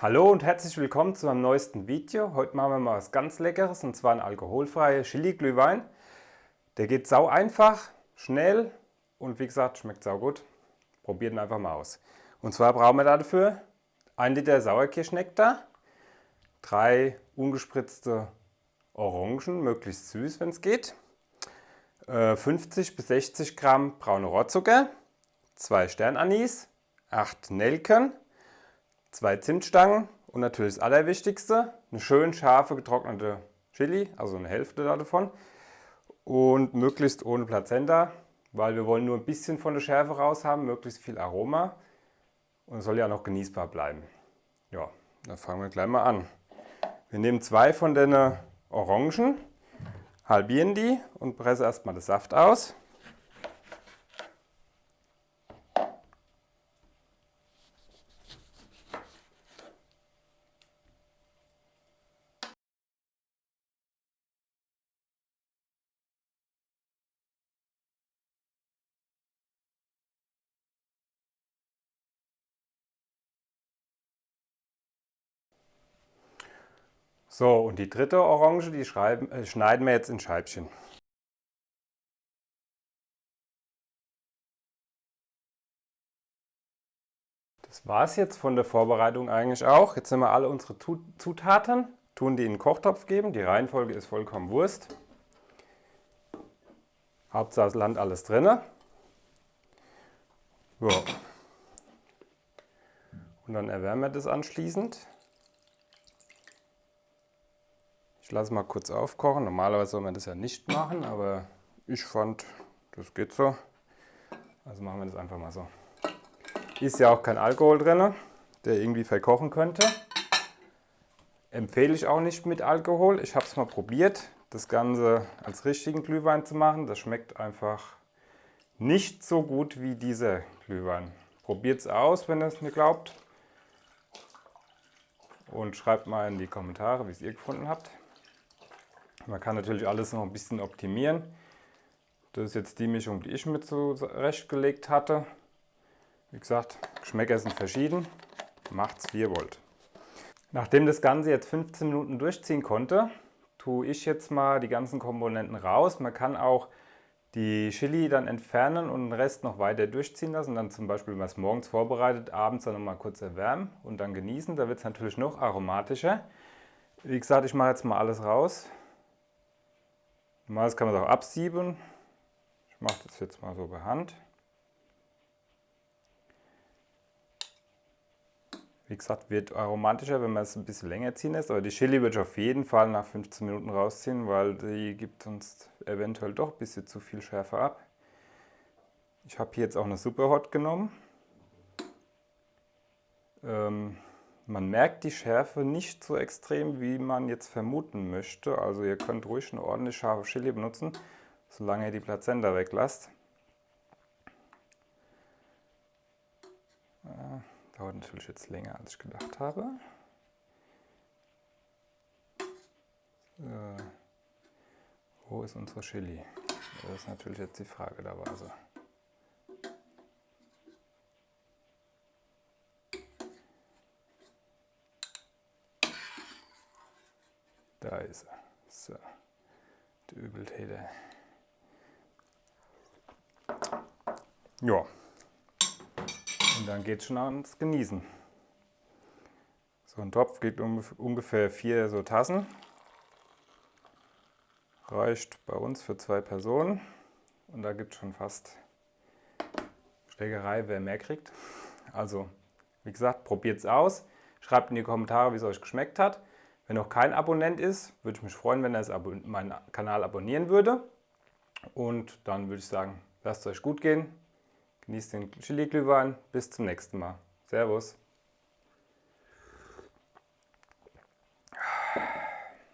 Hallo und herzlich willkommen zu meinem neuesten Video. Heute machen wir mal was ganz Leckeres und zwar ein alkoholfreier Chili-Glühwein. Der geht sau einfach, schnell und wie gesagt schmeckt sau gut. Probiert ihn einfach mal aus. Und zwar brauchen wir dafür 1 Liter Sauerkirschnektar, 3 ungespritzte Orangen, möglichst süß wenn es geht, 50 äh, bis 60 Gramm braune Rohrzucker, 2 Sternanis, 8 Nelken, zwei Zimtstangen und natürlich das Allerwichtigste, eine schön scharfe getrocknete Chili, also eine Hälfte davon und möglichst ohne Plazenta, weil wir wollen nur ein bisschen von der Schärfe raus haben, möglichst viel Aroma und es soll ja noch genießbar bleiben. Ja, dann fangen wir gleich mal an. Wir nehmen zwei von den Orangen, halbieren die und pressen erstmal den Saft aus. So, und die dritte Orange, die äh, schneiden wir jetzt in Scheibchen. Das war es jetzt von der Vorbereitung eigentlich auch. Jetzt sind wir alle unsere Zutaten, tun die in den Kochtopf geben. Die Reihenfolge ist vollkommen Wurst. Hauptsache es landet alles drin. Ja. Und dann erwärmen wir das anschließend. Ich lasse mal kurz aufkochen. Normalerweise soll man das ja nicht machen, aber ich fand, das geht so. Also machen wir das einfach mal so. Ist ja auch kein Alkohol drin, der irgendwie verkochen könnte. Empfehle ich auch nicht mit Alkohol. Ich habe es mal probiert, das Ganze als richtigen Glühwein zu machen. Das schmeckt einfach nicht so gut wie dieser Glühwein. Probiert es aus, wenn ihr es mir glaubt. Und schreibt mal in die Kommentare, wie es ihr gefunden habt. Man kann natürlich alles noch ein bisschen optimieren. Das ist jetzt die Mischung, die ich mir zurechtgelegt hatte. Wie gesagt, Geschmäcker sind verschieden. Macht's wie ihr wollt. Nachdem das Ganze jetzt 15 Minuten durchziehen konnte, tue ich jetzt mal die ganzen Komponenten raus. Man kann auch die Chili dann entfernen und den Rest noch weiter durchziehen lassen. Dann zum Beispiel, wenn man es morgens vorbereitet, abends dann noch mal kurz erwärmen und dann genießen. Da wird es natürlich noch aromatischer. Wie gesagt, ich mache jetzt mal alles raus. Normalerweise kann man es auch absieben. Ich mache das jetzt mal so bei Hand. Wie gesagt, wird aromatischer, wenn man es ein bisschen länger ziehen lässt. Aber die Chili würde ich auf jeden Fall nach 15 Minuten rausziehen, weil die gibt uns eventuell doch ein bisschen zu viel Schärfe ab. Ich habe hier jetzt auch eine Superhot genommen. Ähm, man merkt die Schärfe nicht so extrem, wie man jetzt vermuten möchte. Also ihr könnt ruhig eine ordentlich scharfe Chili benutzen, solange ihr die Plazenta weglasst. Äh, dauert natürlich jetzt länger, als ich gedacht habe. So. Wo ist unsere Chili? Das ist natürlich jetzt die Frage der Weise. Da ist er. So, der Übeltäter. Ja. Und dann geht es schon ans Genießen. So ein Topf geht um, ungefähr vier so Tassen. Reicht bei uns für zwei Personen. Und da gibt es schon fast Schlägerei, wer mehr kriegt. Also, wie gesagt, probiert es aus. Schreibt in die Kommentare, wie es euch geschmeckt hat. Wenn noch kein Abonnent ist, würde ich mich freuen, wenn er meinen Kanal abonnieren würde. Und dann würde ich sagen, lasst es euch gut gehen. Genießt den Chili-Glühwein. Bis zum nächsten Mal. Servus.